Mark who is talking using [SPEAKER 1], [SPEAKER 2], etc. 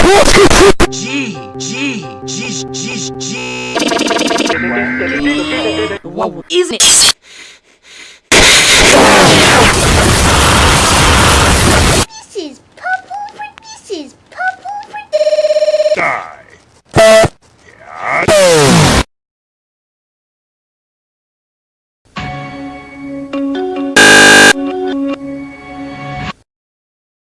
[SPEAKER 1] G G G G G. G G isn't it? This
[SPEAKER 2] is purple. This is purple. Die.